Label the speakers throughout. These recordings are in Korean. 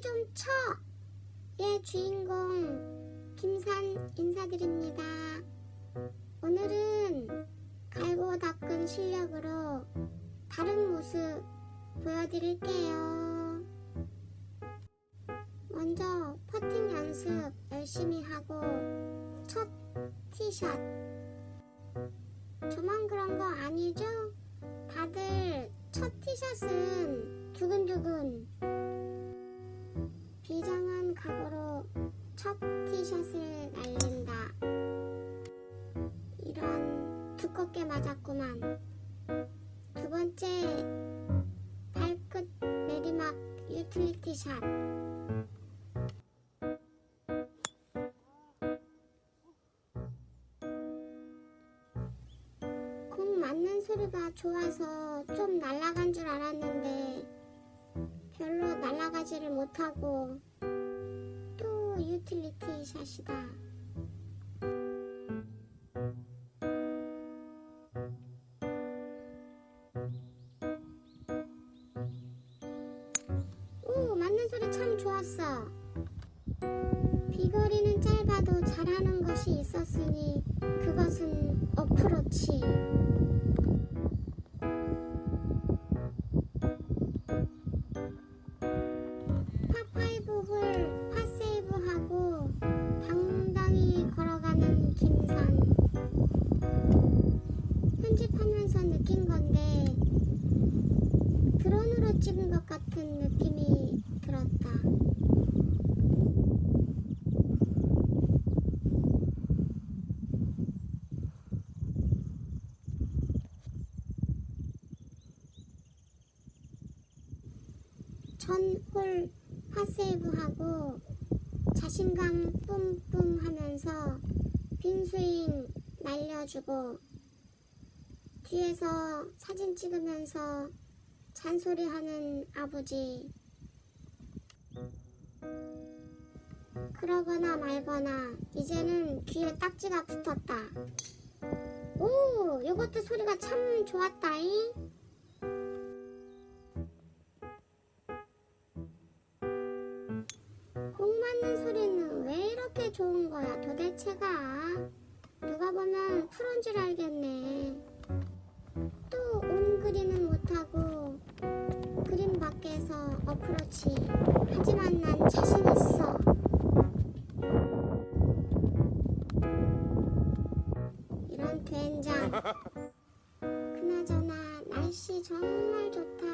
Speaker 1: 좀 쳐! 의 주인공 김산 인사드립니다. 오늘은 갈고 닦은 실력으로 다른 모습 보여드릴게요. 먼저 퍼팅 연습 열심히 하고 첫 티샷 저만 그런 거 아니죠? 다들 첫 티샷은 두근두근 비장한 각오로 첫 티샷을 날린다. 이런 두껍게 맞았구만. 두 번째 발끝 내리막 유틸리티 샷. 공 맞는 소리가 좋아서 좀 날아간 줄 알았는데 별로 날아가지를 못하고 또 유틸리티 샷이다. 오, 맞는 소리 참 좋았어. 비거리는 짧아도 잘하는 것이 있었으니 그것은 어프로치. 찍은 것 같은 느낌이 들었다. 전홀 파세이브하고 자신감 뿜뿜 하면서 빈스윙 날려주고 뒤에서 사진 찍으면서 잔소리하는 아버지. 그러거나 말거나 이제는 귀에 딱지가 붙었다. 오 요것도 소리가 참 좋았다잉. 공 맞는 소리는 왜 이렇게 좋은 거야 도대체가? 누가 보면 프로인 줄 알겠네 어프로치. 하지만 난 자신 있어. 이런 된장. 그나저나 날씨 정말 좋다.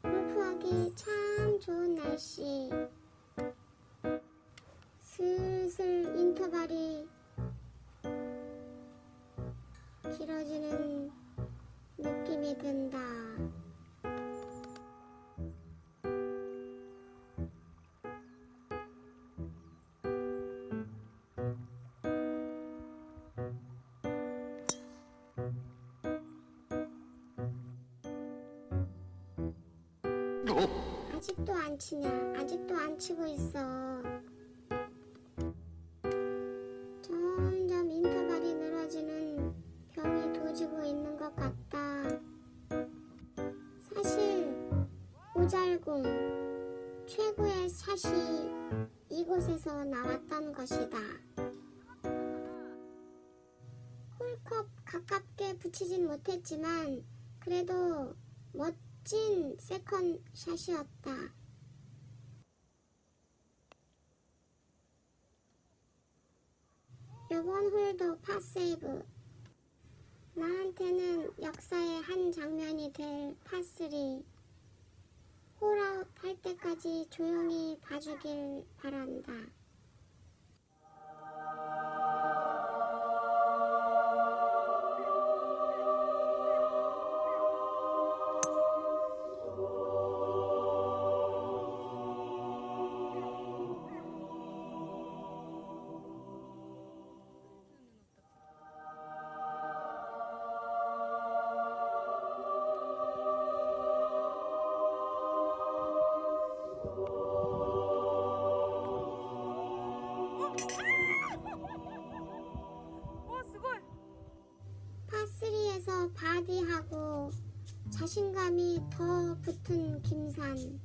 Speaker 1: 골프하기 참 좋은 날씨. 슬슬 인터벌이 길어지는 느낌이 든다. 아직도 안 치냐? 아직도 안 치고 있어. 점점 인터벌이 늘어지는 병이 도지고 있는 것 같다. 사실 오잘공 최고의 샷이 이곳에서 나왔던 것이다. 홀컵 가깝게 붙이진 못했지만 그래도 멋진 second shot이었다. 이번 홀도 par save 나한테는 역사의 한 장면이 될 파3 홀아웃 할 때까지 조용히 봐주길 바란다. 파3에서 바디하고 자신감이 더 붙은 김산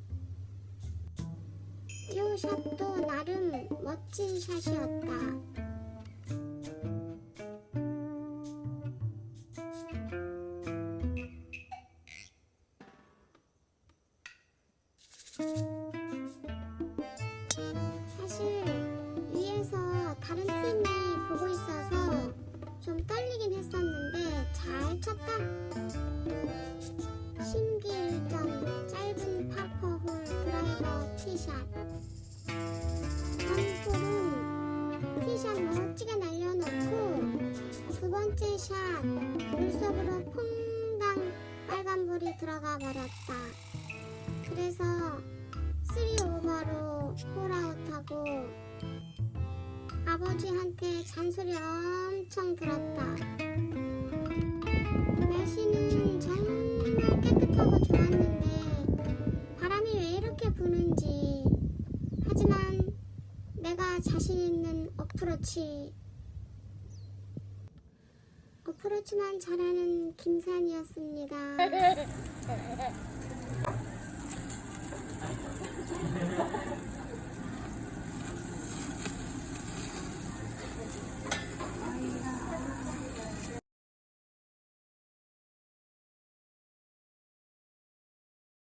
Speaker 1: 태호 샷도 나름 멋진 샷이었다. 잘 쳤다. 신기일점 짧은 파퍼홀 드라이버 티샷. 한홀은 티샷 멋지게 날려놓고 두 번째 샷 물속으로 퐁당 빨간불이 들어가 버렸다. 그래서 3오버로 홀아웃하고 아버지한테 잔소리 엄청 들었다. 깨끗하고 좋았는데 바람이 왜 이렇게 부는지. 하지만 내가 자신 있는 어프로치 어프로치만 잘하는 김산이었습니다.